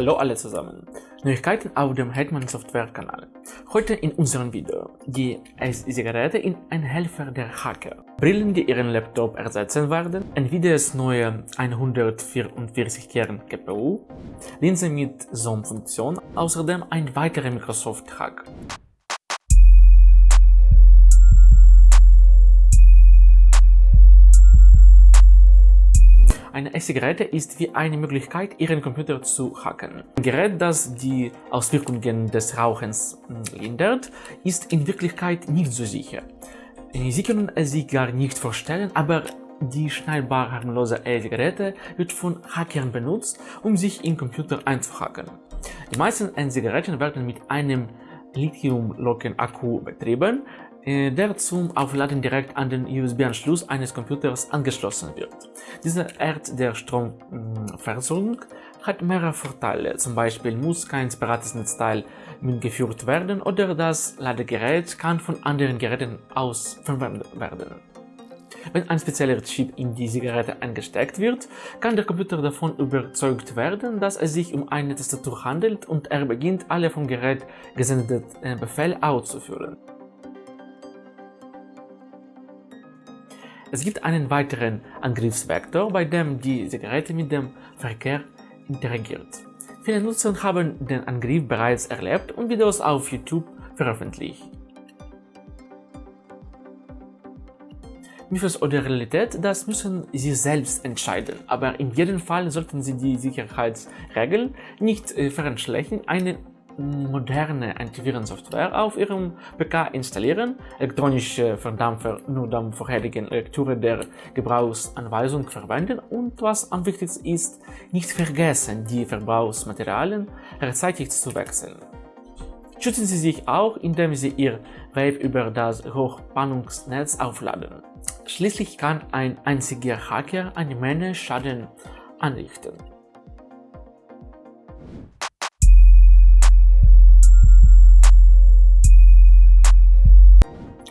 Hallo alle zusammen. Neuigkeiten auf dem Hetman Software Kanal. Heute in unserem Video. Die S-Zigarette in ein Helfer der Hacker. Brillen, die ihren Laptop ersetzen werden. Nvidias neue 144 Kern GPU. Linse mit Zoom-Funktion. Außerdem ein weiterer Microsoft-Hack. Eine E-Zigarette ist wie eine Möglichkeit, Ihren Computer zu hacken. Ein Gerät, das die Auswirkungen des Rauchens hm, lindert, ist in Wirklichkeit nicht so sicher. Sie können es sich gar nicht vorstellen, aber die schneidbar harmlose E-Zigarette wird von Hackern benutzt, um sich im Computer einzuhacken. Die meisten E-Zigaretten werden mit einem Lithium-Locken-Akku betrieben, der zum Aufladen direkt an den USB-Anschluss eines Computers angeschlossen wird. Diese Art der Stromversorgung hat mehrere Vorteile, zum Beispiel muss kein separates Netzteil mitgeführt werden oder das Ladegerät kann von anderen Geräten aus verwendet werden. Wenn ein spezieller Chip in die Zigarette eingesteckt wird, kann der Computer davon überzeugt werden, dass es sich um eine Tastatur handelt und er beginnt alle vom Gerät gesendeten äh, Befehle auszuführen. Es gibt einen weiteren Angriffsvektor, bei dem die Zigarette mit dem Verkehr interagiert. Viele Nutzer haben den Angriff bereits erlebt und Videos auf YouTube veröffentlicht. Mythos oder Realität, das müssen Sie selbst entscheiden, aber in jedem Fall sollten Sie die Sicherheitsregeln nicht äh, verschlechtern, eine moderne Antivirensoftware auf Ihrem PK installieren, elektronische Verdampfer nur dann vorherigen Lektüre der Gebrauchsanweisung verwenden und was am wichtigsten ist, nicht vergessen, die Verbrauchsmaterialien rechtzeitig zu wechseln. Schützen Sie sich auch, indem Sie Ihr Wave über das Hochspannungsnetz aufladen. Schließlich kann ein einziger Hacker eine Menge Schaden anrichten.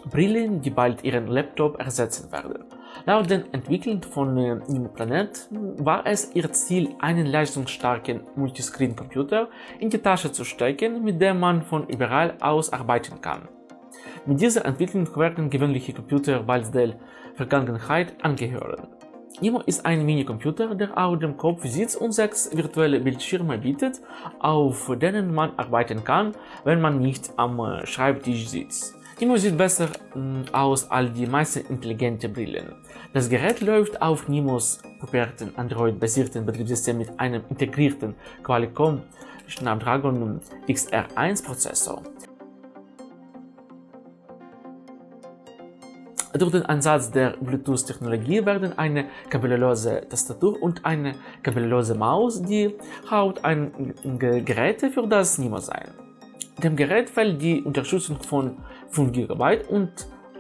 Brillen, die bald ihren Laptop ersetzen werden. Laut den Entwicklern von äh, Planet war es ihr Ziel, einen leistungsstarken Multiscreen-Computer in die Tasche zu stecken, mit dem man von überall aus arbeiten kann. Mit dieser Entwicklung werden gewöhnliche Computer bald der Vergangenheit angehören. Nimo ist ein Minicomputer, der auf dem Kopf sitzt und sechs virtuelle Bildschirme bietet, auf denen man arbeiten kann, wenn man nicht am äh, Schreibtisch sitzt. Timo sieht besser mm, aus als die meisten intelligente Brillen. Das Gerät läuft auf Nimos puberten Android-basierten Betriebssystem mit einem integrierten Qualcomm Snapdragon XR1 Prozessor. Durch den Einsatz der Bluetooth-Technologie werden eine kabellose Tastatur und eine kabellose Maus die Hauptgeräte für das Nimo sein. Dem Gerät fällt die Unterstützung von 5 GB und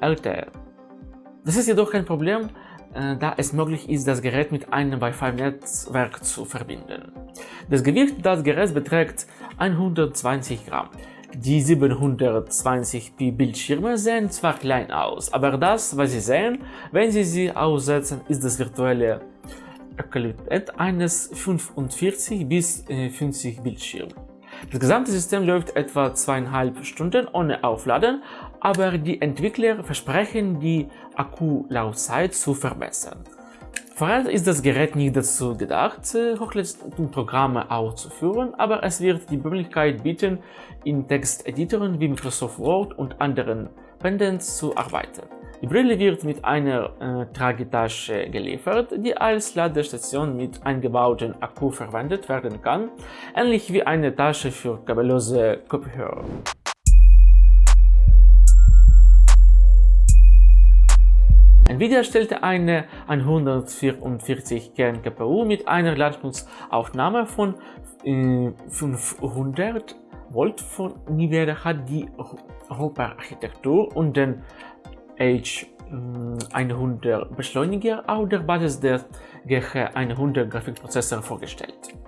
LTE. Das ist jedoch kein Problem, äh, da es möglich ist, das Gerät mit einem Wi-Fi-Netzwerk zu verbinden. Das Gewicht des Geräts beträgt 120 Gramm. Die 720p Bildschirme sehen zwar klein aus, aber das, was Sie sehen, wenn Sie sie aussetzen, ist das virtuelle Qualität eines 45 bis 50 Bildschirms. Das gesamte System läuft etwa zweieinhalb Stunden ohne Aufladen, aber die Entwickler versprechen, die Akkulaufzeit zu verbessern. Vorerst ist das Gerät nicht dazu gedacht, Hochleistungsprogramme auszuführen, aber es wird die Möglichkeit bieten, in Texteditoren wie Microsoft Word und anderen Pendants zu arbeiten. Die Brille wird mit einer äh, Tragetasche geliefert, die als Ladestation mit eingebautem Akku verwendet werden kann, ähnlich wie eine Tasche für kabellose Kopfhörer. Nvidia stellte eine 144 Kern GPU mit einer Leistungsaufnahme von äh, 500 Volt von Nvidia hat die Hopper-Architektur und den H100 Beschleuniger auf der Basis des GH100 Grafikprozessor vorgestellt.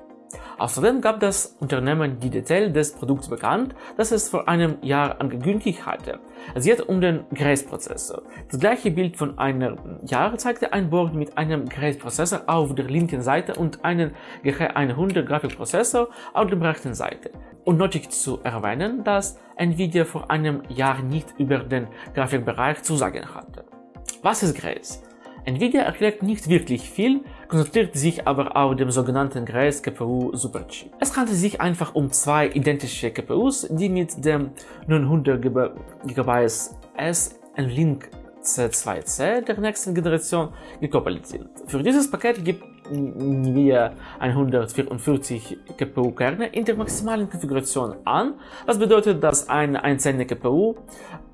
Außerdem gab das Unternehmen die Details des Produkts bekannt, das es vor einem Jahr angekündigt hatte. Es geht um den Grace-Prozessor. Das gleiche Bild von einem Jahr zeigte ein Board mit einem Grace-Prozessor auf der linken Seite und einen GH100 Grafikprozessor auf der rechten Seite. Und nötig zu erwähnen, dass Nvidia vor einem Jahr nicht über den Grafikbereich zu sagen hatte. Was ist Grace? Nvidia erklärt nicht wirklich viel, konzentriert sich aber auf dem sogenannten Grace GPU Superchip. Es handelt sich einfach um zwei identische GPUs, die mit dem 900 GB S N-Link C2C der nächsten Generation gekoppelt sind. Für dieses Paket gibt wir 144 GPU-Kerne in der maximalen Konfiguration an. Das bedeutet, dass eine einzelne GPU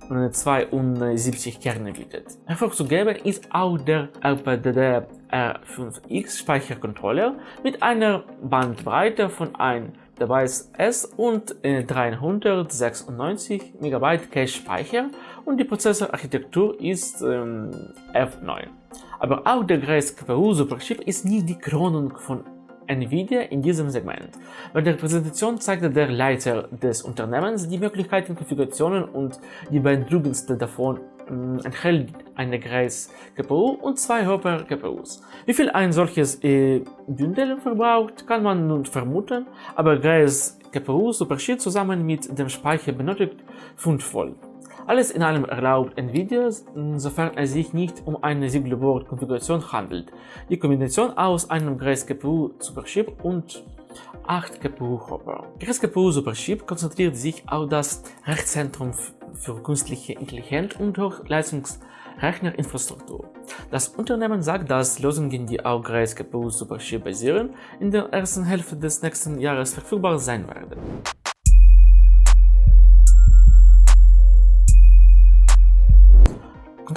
72 Kerne bietet. Hervorzuheben ist auch der RPDD R5X Speichercontroller mit einer Bandbreite von 1 Device S und 396 MB Cache-Speicher und die Prozessorarchitektur ist ähm, F9. Aber auch der Grace GPU Superchip ist nicht die Krönung von Nvidia in diesem Segment. Bei der Präsentation zeigte der Leiter des Unternehmens die Möglichkeiten, Konfigurationen und die beeindruckendste davon äh, enthält eine Grace GPU und zwei Hopper GPUs. Wie viel ein solches äh, Bündel verbraucht, kann man nun vermuten, aber Grace GPU Superchip zusammen mit dem Speicher benötigt 5 Volt. Alles in allem erlaubt Nvidia, sofern es sich nicht um eine Single-Board-Konfiguration handelt, die Kombination aus einem Grace GPU Superchip und 8 GPU-Hopper. Grace GPU Superchip konzentriert sich auf das Rechenzentrum für künstliche Intelligenz und Hochleistungsrechnerinfrastruktur. Das Unternehmen sagt, dass Lösungen, die auf Grace GPU Superchip basieren, in der ersten Hälfte des nächsten Jahres verfügbar sein werden.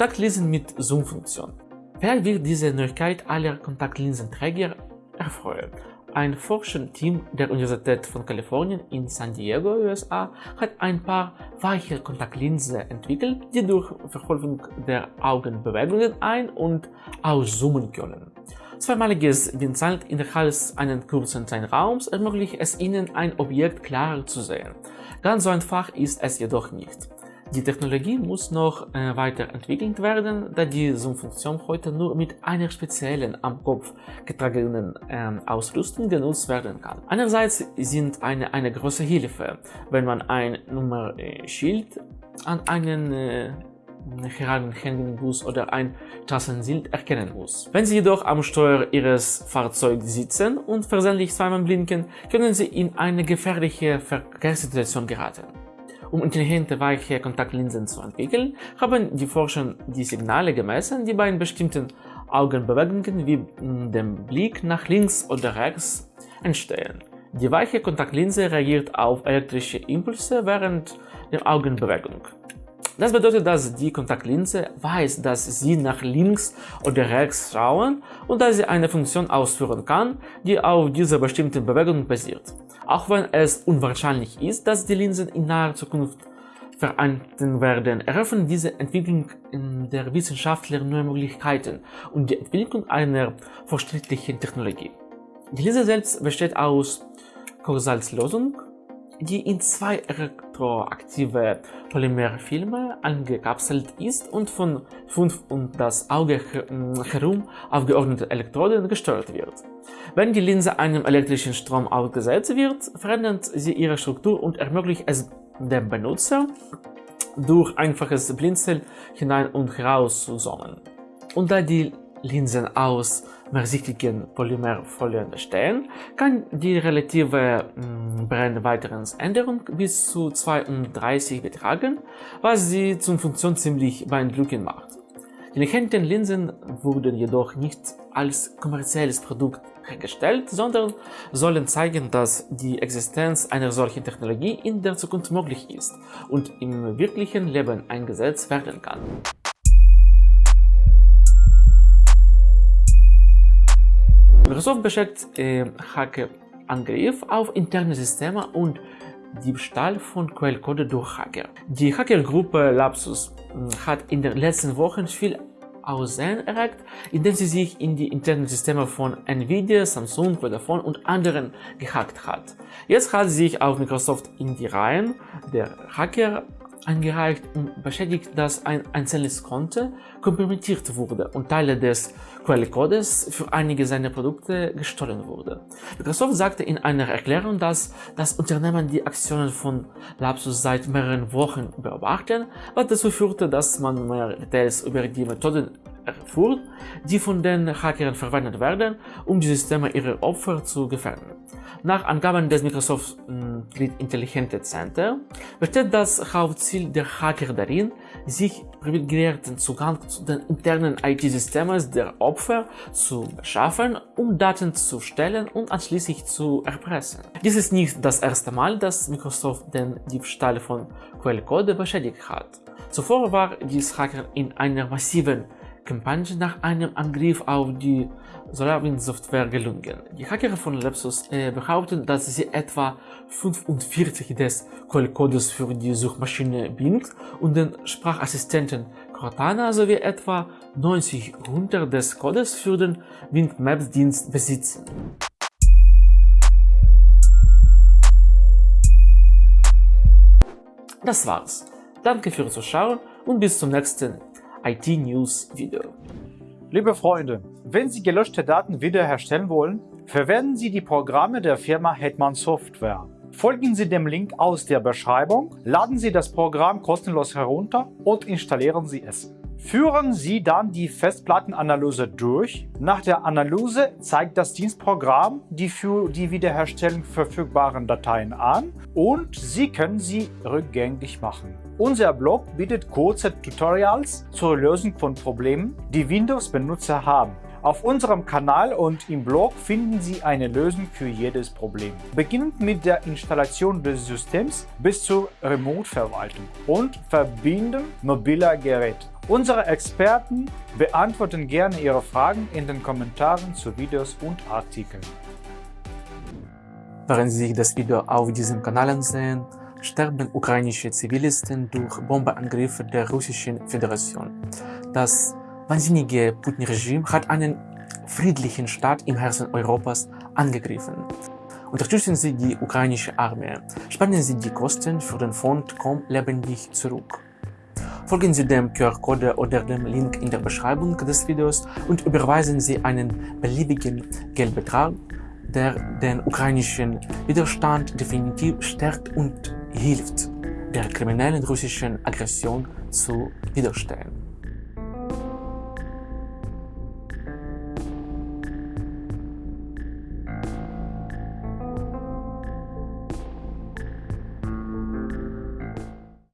Kontaktlinsen mit Zoom-Funktion. Vielleicht wird diese Neuigkeit aller Kontaktlinsenträger erfreuen. Ein Forscherteam der Universität von Kalifornien in San Diego, USA, hat ein paar weiche Kontaktlinsen entwickelt, die durch Verfolgung der Augenbewegungen ein- und auszoomen können. Zweimaliges Blinzeln innerhalb eines kurzen Zeitraums ermöglicht es Ihnen, ein Objekt klarer zu sehen. Ganz so einfach ist es jedoch nicht. Die Technologie muss noch äh, weiterentwickelt werden, da die Zoom-Funktion heute nur mit einer speziellen am Kopf getragenen äh, Ausrüstung genutzt werden kann. Einerseits sind eine, eine große Hilfe, wenn man ein Nummerschild an einen äh, herangehängenden Bus oder ein Straßenschild erkennen muss. Wenn Sie jedoch am Steuer Ihres Fahrzeugs sitzen und versehentlich zweimal blinken, können Sie in eine gefährliche Verkehrssituation geraten. Um intelligente weiche Kontaktlinsen zu entwickeln, haben die Forscher die Signale gemessen, die bei bestimmten Augenbewegungen wie dem Blick nach links oder rechts entstehen. Die weiche Kontaktlinse reagiert auf elektrische Impulse während der Augenbewegung. Das bedeutet, dass die Kontaktlinse weiß, dass sie nach links oder rechts schauen und dass sie eine Funktion ausführen kann, die auf dieser bestimmten Bewegung basiert. Auch wenn es unwahrscheinlich ist, dass die Linsen in naher Zukunft vereinten werden, eröffnen diese Entwicklung der Wissenschaftler neue Möglichkeiten und die Entwicklung einer fortschrittlichen Technologie. Die Linse selbst besteht aus Korsalzlösung, die in zwei elektroaktive Polymerfilme angekapselt ist und von fünf um das Auge herum aufgeordneten Elektroden gesteuert wird. Wenn die Linse einem elektrischen Strom ausgesetzt wird, verändert sie ihre Struktur und ermöglicht es dem Benutzer, durch einfaches Blinzeln hinein und heraus zu zoomen. Und da die Linsen aus mehrsichtigen Polymerfolien bestehen, kann die relative mm, Brennweiterungsänderung bis zu 32 betragen, was sie zum Funktion ziemlich beeindruckend macht. Die intelligenten Linsen wurden jedoch nicht als kommerzielles Produkt hergestellt, sondern sollen zeigen, dass die Existenz einer solchen Technologie in der Zukunft möglich ist und im wirklichen Leben eingesetzt werden kann. Microsoft beschäftigt äh, Hackerangriff auf interne Systeme und Diebstahl von Quellcode durch Hacker. Die Hackergruppe Lapsus hm, hat in den letzten Wochen viel Aussehen erregt, indem sie sich in die internen Systeme von Nvidia, Samsung, Vodafone und anderen gehackt hat. Jetzt hat sie sich auf Microsoft in die Reihen der Hacker eingereicht und beschädigt, dass ein einzelnes Konto kompromittiert wurde und Teile des Quellcodes für einige seiner Produkte gestohlen wurde. Microsoft sagte in einer Erklärung, dass das Unternehmen die Aktionen von Lapsus seit mehreren Wochen beobachten, was dazu führte, dass man mehr Details über die Methoden erfuhr, die von den Hackern verwendet werden, um die Systeme ihrer Opfer zu gefährden. Nach Angaben des Microsoft Grid Intelligente Center besteht das Hauptziel der Hacker darin, sich privilegierten Zugang zu den internen IT-Systemen der Opfer zu beschaffen, um Daten zu stellen und anschließend zu erpressen. Dies ist nicht das erste Mal, dass Microsoft den Diebstahl von Quellcode beschädigt hat. Zuvor war dies Hacker in einer massiven Kampagne nach einem Angriff auf die SolarWinds-Software gelungen. Die Hacker von Lepsus äh, behaupten, dass sie etwa 45 des Quellcodes für die Suchmaschine Bing und den Sprachassistenten Cortana sowie etwa 90 runter des Codes für den Bing Maps Dienst besitzen. Das war's. Danke fürs Zuschauen und bis zum nächsten IT News Video. Liebe Freunde, wenn Sie gelöschte Daten wiederherstellen wollen, verwenden Sie die Programme der Firma Hetman Software. Folgen Sie dem Link aus der Beschreibung, laden Sie das Programm kostenlos herunter und installieren Sie es. Führen Sie dann die Festplattenanalyse durch. Nach der Analyse zeigt das Dienstprogramm die für die Wiederherstellung verfügbaren Dateien an und Sie können sie rückgängig machen. Unser Blog bietet kurze Tutorials zur Lösung von Problemen, die Windows-Benutzer haben. Auf unserem Kanal und im Blog finden Sie eine Lösung für jedes Problem. Beginnend mit der Installation des Systems bis zur Remote-Verwaltung und Verbinden mobiler Geräte. Unsere Experten beantworten gerne Ihre Fragen in den Kommentaren zu Videos und Artikeln. Während Sie das Video auf diesem Kanal ansehen, sterben ukrainische Zivilisten durch Bombeangriffe der Russischen Föderation. Das wahnsinnige Putin-Regime hat einen friedlichen Staat im Herzen Europas angegriffen. Unterstützen Sie die ukrainische Armee. Spannen Sie die Kosten für den Fond Komm lebendig zurück. Folgen Sie dem QR-Code oder dem Link in der Beschreibung des Videos und überweisen Sie einen beliebigen Geldbetrag, der den ukrainischen Widerstand definitiv stärkt und hilft, der kriminellen russischen Aggression zu widerstehen.